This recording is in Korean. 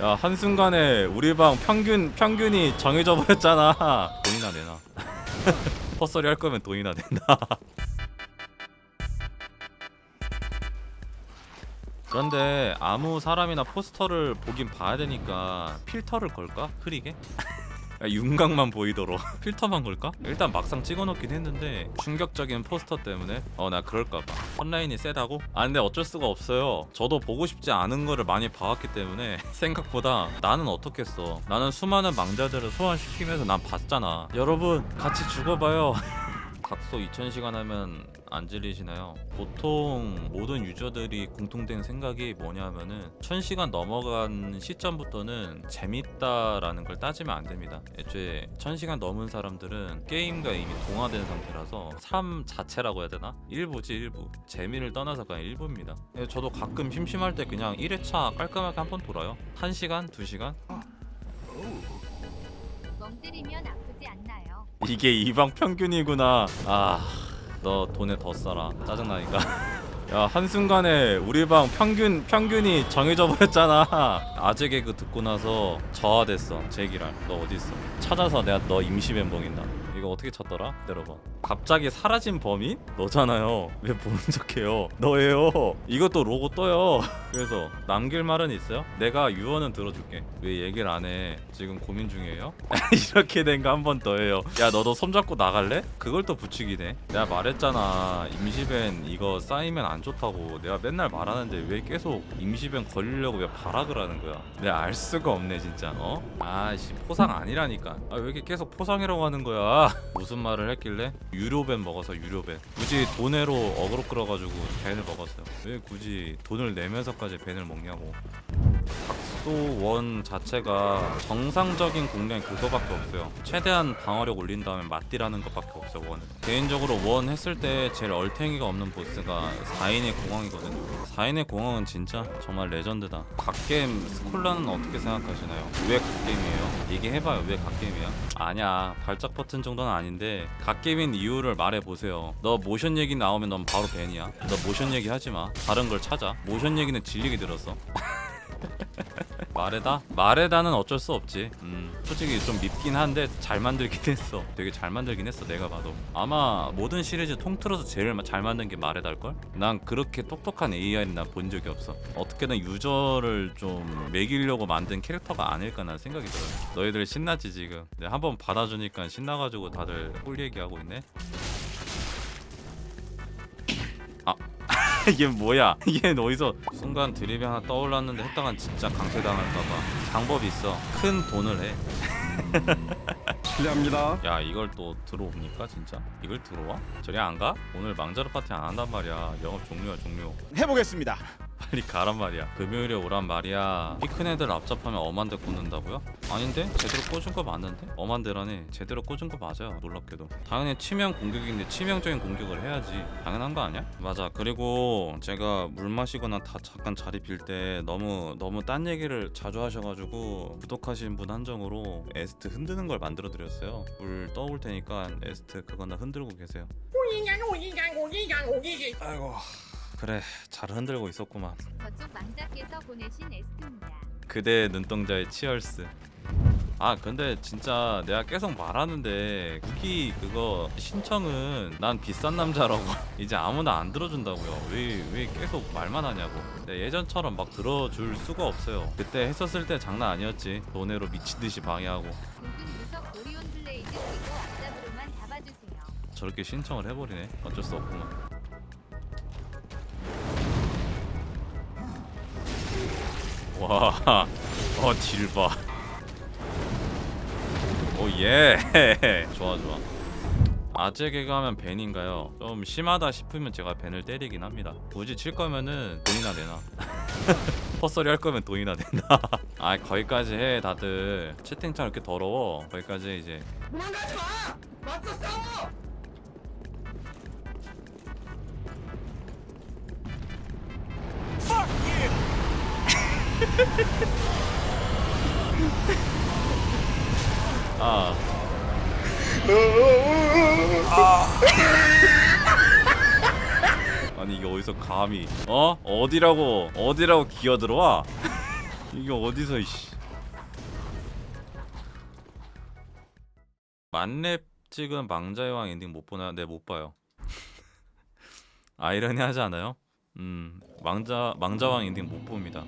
야 한순간에 우리 방 평균 평균이 정해져 버렸잖아 돈이나 내놔 헛소리 할 거면 돈이나 내놔 그런데 아무 사람이나 포스터를 보긴 봐야 되니까 필터를 걸까? 흐리게? 야, 윤곽만 보이도록. 필터만 걸까? 일단 막상 찍어놓긴 했는데 충격적인 포스터 때문에 어 나 그럴까봐. 온라인이 세다고? 아 근데 어쩔 수가 없어요. 저도 보고 싶지 않은 거를 많이 봐왔기 때문에 생각보다 나는 어떻겠어. 나는 수많은 망자들을 소환시키면서 난 봤잖아. 여러분 같이 죽어봐요 각소 2000시간 하면 안 질리시나요? 보통 모든 유저들이 공통된 생각이 뭐냐면은 1000시간 넘어간 시점부터는 재밌다라는 걸 따지면 안 됩니다. 애초에 1000시간 넘은 사람들은 게임과 이미 동화된 상태라서 삶 자체라고 해야 되나? 일부지 일부. 재미를 떠나서 그냥 일부입니다. 예, 저도 가끔 심심할 때 그냥 1회차 깔끔하게 한 번 돌아요. 1시간? 2시간? 멍 때리면 않나요? 이게 이방 평균이구나. 아, 너 돈에 더 써라. 짜증나니까. 야 한순간에 우리 방 평균 평균이 정해져 버렸잖아. 아재 개그 듣고 나서 저하됐어. 제기랄. 너 어디 있어? 찾아서 내가 너 임시 멘붕인다. 이거 어떻게 찾더라? 기다려봐. 갑자기 사라진 범인? 너잖아요. 왜 보는 척해요? 너예요. 이것도 로고 떠요. 그래서 남길 말은 있어요? 내가 유언은 들어줄게. 왜 얘기를 안 해? 지금 고민 중이에요? 이렇게 된 거 한 번 더 해요. 야 너도 손잡고 나갈래? 그걸 또 부추기네. 내가 말했잖아. 임시벤 이거 쌓이면 안 좋다고. 내가 맨날 말하는데 왜 계속 임시벤 걸리려고 왜 발악을 하는 거야? 내가 알 수가 없네 진짜. 어? 아씨 포상 아니라니까. 아 왜 이렇게 계속 포상이라고 하는 거야? 무슨 말을 했길래? 유료ban 먹어서 유료ban. 굳이 돈으로 어그로 끌어가지고 ban을 먹었어요. 왜 굳이 돈을 내면서까지 ban을 먹냐고. 닥소 one 자체가 정상적인 공략이 그거밖에 없어요. 최대한 방어력 올린 다음에 맞딜하는 것밖에 없어요 one은. 개인적으로 one 했을 때 제일 얼탱이가 없는 보스가 4인의 공황이거든요. 4인의 공황은 진짜 정말 레전드다. 갓게임 스콜라는 어떻게 생각하시나요? 왜 갓게임이에요? 얘기해봐요 왜 갓게임이야? 아니야 발작 버튼 정도는 아닌데 갓게임인 이유를 말해보세요. 너 모션 얘기 나오면 넌 바로 ban이야. 너 모션 얘기 하지마. 다른 걸 찾아. 모션 얘기는 질리게 들었어. 마레다? 마레다는 어쩔 수 없지. 음, 솔직히 좀 밉긴 한데 잘 만들긴 했어. 되게 잘 만들긴 했어. 내가 봐도. 아마 모든 시리즈 통틀어서 제일 마- 잘 만든 게 마레다일 걸? 난 그렇게 똑똑한 AI는 난 본 적이 없어. 어떻게든 유저를 좀 멕이려고 만든 캐릭터가 아닐까 난 생각이 들어요. 너희들 신나지 지금? 네, 한번 받아주니까 신나가지고 다들 꿀 얘기하고 있네. 이게 뭐야? 이게 어디서 순간 드립이 하나 떠올랐는데 했다간 진짜 강퇴당할까봐 방법이 있어. 큰 돈을 해. 실례합니다. 야 이걸 또 들어옵니까 진짜? 이걸 들어와? 저리 안 가? 오늘 망자르 파티 안 한단 말이야. 영업 종료야 종료. 해보겠습니다. 빨리 가란 말이야. 금요일에 오란 말이야. 이큰 애들 앞잡하면 엄한데 꽂는다고요? 아닌데? 제대로 꽂은 거 맞는데? 엄한데라니 제대로 꽂은 거 맞아요. 놀랍게도. 당연히 치명 공격인데 치명적인 공격을 해야지. 당연한 거 아니야? 맞아. 그리고 제가 물 마시거나 다 잠깐 자리 빌 때 너무 너무 딴 얘기를 자주 하셔가지고 구독하신 분 한정으로 에스트 흔드는 걸 만들어 드렸어요. 물 떠올 테니까 에스트 그거나 흔들고 계세요. 아이고 그래 잘 흔들고 있었구만. 저쪽 망자께서 보내신 에스트입니다. 그대 눈동자의 치얼스. 아 근데 진짜 내가 계속 말하는데 후기 그거 신청은 난 비싼 남자라고 이제 아무나 안 들어준다고요. 왜 왜 계속 말만 하냐고. 근데 예전처럼 막 들어줄 수가 없어요. 그때 했었을 때 장난 아니었지. 돈으로 미친듯이 방해하고. 저렇게 신청을 해버리네. 어쩔 수 없구만 와, 어 딜 봐. 오 예, 좋아 좋아. 아재 개그 하면 벤인가요? 좀 심하다 싶으면 제가 벤을 때리긴 합니다. 굳이 칠 거면은 돈이나 내놔. 헛소리 할 거면 돈이나 내놔. 아 거기까지 해 다들. 채팅창 이렇게 더러워. 거기까지 이제 도망가지 마! 맞서 싸워! 아. 아니 이게 어디서 감히 어 어디라고 어디라고 기어 들어와 이게 어디서 이씨 만렙 찍은 망자의 왕 엔딩 못 보나? 네 못 봐요 아이러니하지 않아요? 음 망자 망자왕 엔딩 못 봅니다